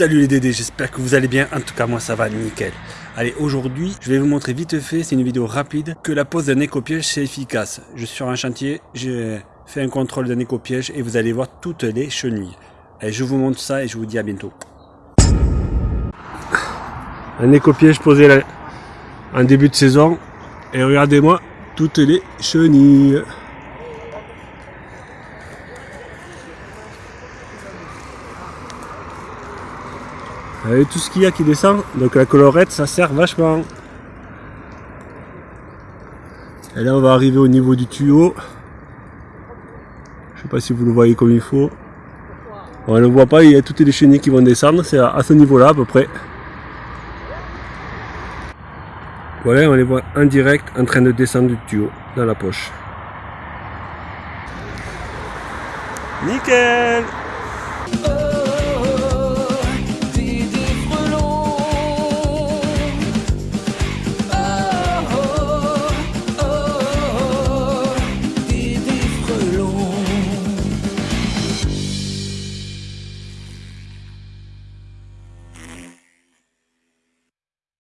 Salut les Dédés, j'espère que vous allez bien, en tout cas moi ça va nickel. Allez aujourd'hui je vais vous montrer vite fait, c'est une vidéo rapide, que la pose d'un éco-piège c'est efficace. Je suis sur un chantier, j'ai fait un contrôle d'un éco-piège et vous allez voir toutes les chenilles. Allez je vous montre ça et je vous dis à bientôt. Un éco-piège posé là, en début de saison et regardez-moi toutes les chenilles. Avec tout ce qu'il y a qui descend, donc la colorette ça sert vachement. Et là on va arriver au niveau du tuyau. Je sais pas si vous le voyez comme il faut. On ne le voit pas, il y a toutes les chenilles qui vont descendre, c'est à ce niveau là à peu près. Voilà, on les voit en direct en train de descendre du tuyau dans la poche. Nickel